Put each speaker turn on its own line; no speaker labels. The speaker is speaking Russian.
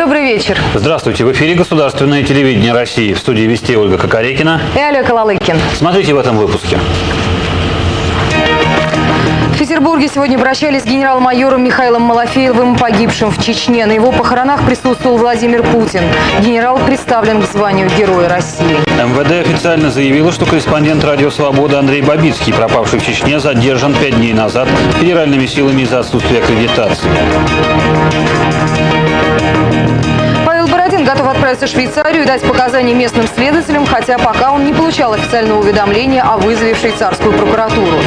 Добрый вечер.
Здравствуйте. В эфире Государственное телевидение России. В студии Вести Ольга Кокорекина.
И Олег Алалыкин.
Смотрите в этом выпуске.
В Петербурге сегодня обращались с генерал-майором Михаилом Малафеевым, погибшим в Чечне. На его похоронах присутствовал Владимир Путин. Генерал представлен к званию Героя России.
МВД официально заявило, что корреспондент «Радио Свобода» Андрей Бабицкий, пропавший в Чечне, задержан пять дней назад федеральными силами из-за отсутствия аккредитации.
Отправиться в Швейцарию и дать показания местным следователям, хотя пока он не получал официального уведомления о вызове в швейцарскую прокуратуру.